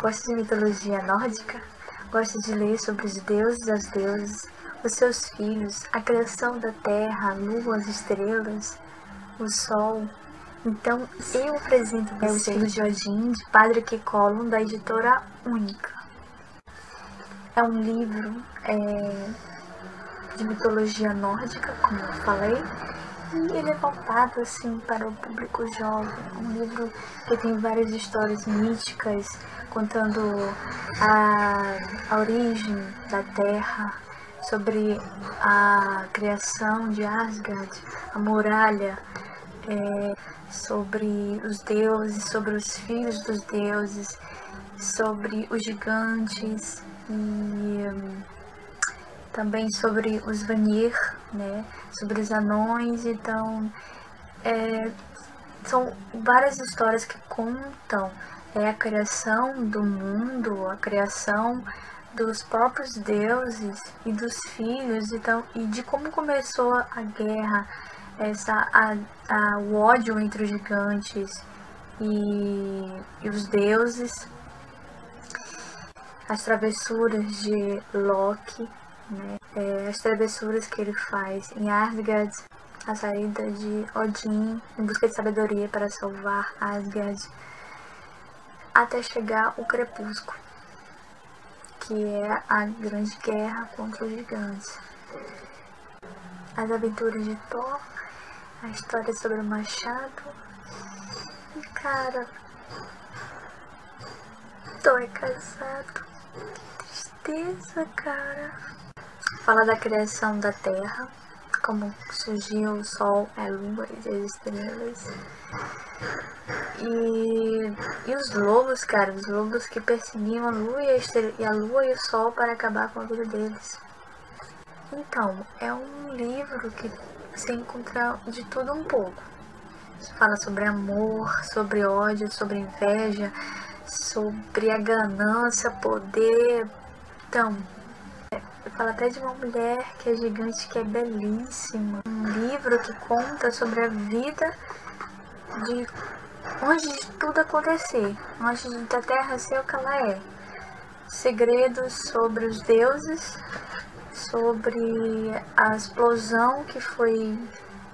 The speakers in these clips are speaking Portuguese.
Gosta de mitologia nórdica? Gosta de ler sobre os deuses e as deusas, os seus filhos, a criação da terra, a lua, as estrelas, o sol? Então, eu apresento é, Os Filhos de Odin, de Padre Kekolon, da editora Única. É um livro é, de mitologia nórdica, como eu falei, e ele é voltado assim para o público jovem. Um livro que tem várias histórias místicas, contando a, a origem da Terra, sobre a criação de Asgard, a muralha, é, sobre os deuses, sobre os filhos dos deuses, sobre os gigantes e hum, também sobre os Vanir, né, sobre os anões, então é, são várias histórias que contam é, a criação do mundo, a criação dos próprios deuses e dos filhos então, e de como começou a guerra, essa, a, a, o ódio entre os gigantes e, e os deuses, as travessuras de Loki, né? É, as travessuras que ele faz em Asgard, a saída de Odin em busca de sabedoria para salvar Asgard, até chegar o crepúsculo que é a grande guerra contra os gigantes. As aventuras de Thor, a história sobre o machado. E cara, Thor é casado. Que tristeza, cara. Fala da criação da Terra, como surgiu o Sol, a Lua e as estrelas. E, e os lobos, cara, os lobos que perseguiam a lua e a, estrela, e a lua e o sol para acabar com a vida deles. Então, é um livro que você encontra de tudo um pouco. Fala sobre amor, sobre ódio, sobre inveja, sobre a ganância, poder. Então, fala até de uma mulher que é gigante, que é belíssima. Um livro que conta sobre a vida de antes de tudo acontecer, antes da Terra ser o que ela é. Segredos sobre os deuses, sobre a explosão que foi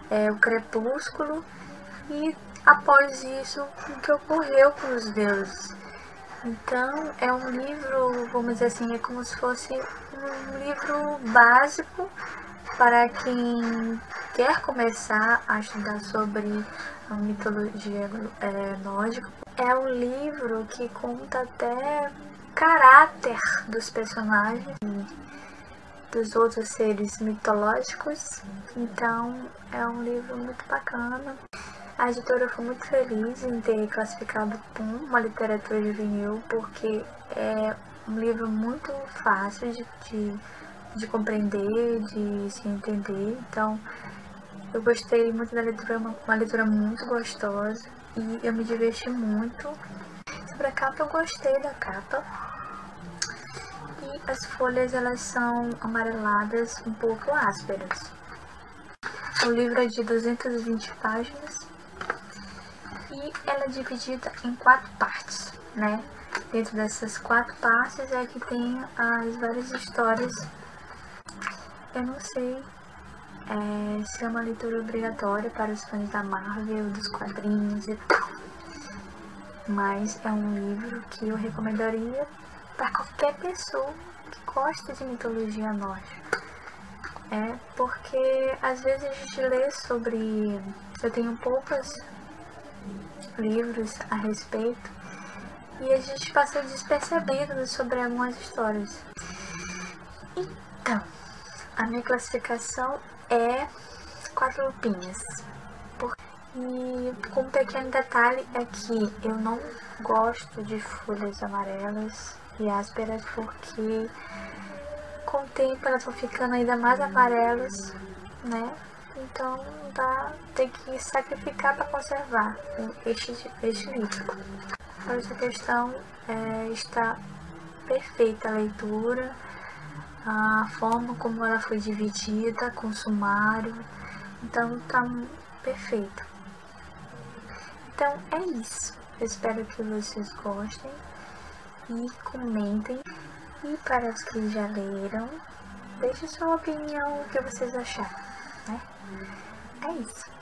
é, o crepúsculo e após isso o que ocorreu com os deuses. Então é um livro, vamos dizer assim, é como se fosse um livro básico para quem quer começar a estudar sobre a mitologia é, nórdica, é um livro que conta até caráter dos personagens dos outros seres mitológicos. Então é um livro muito bacana. A editora foi muito feliz em ter classificado como uma literatura juvenil, porque é um livro muito fácil de, de de compreender, de se entender. Então, eu gostei muito da leitura, uma, uma leitura muito gostosa e eu me diverti muito. Sobre a capa, eu gostei da capa. E as folhas, elas são amareladas, um pouco ásperas. O livro é de 220 páginas e ela é dividida em quatro partes, né? Dentro dessas quatro partes é que tem as várias histórias eu não sei é, se é uma leitura obrigatória para os fãs da Marvel, dos quadrinhos e tal. Mas é um livro que eu recomendaria para qualquer pessoa que gosta de mitologia nórdica. É porque às vezes a gente lê sobre. Eu tenho poucos livros a respeito e a gente passa despercebendo sobre algumas histórias. Então, a minha classificação é quatro lupinhas. E com um pequeno detalhe é que eu não gosto de folhas amarelas e ásperas porque com o tempo elas vão ficando ainda mais amarelas, né? Então dá, tem que sacrificar para conservar este, este livro. Essa questão é, está perfeita a leitura a forma como ela foi dividida com sumário, então tá perfeito. Então é isso. Eu espero que vocês gostem e comentem. E para os que já leram, deixe sua opinião, o que vocês acharam, né? É isso.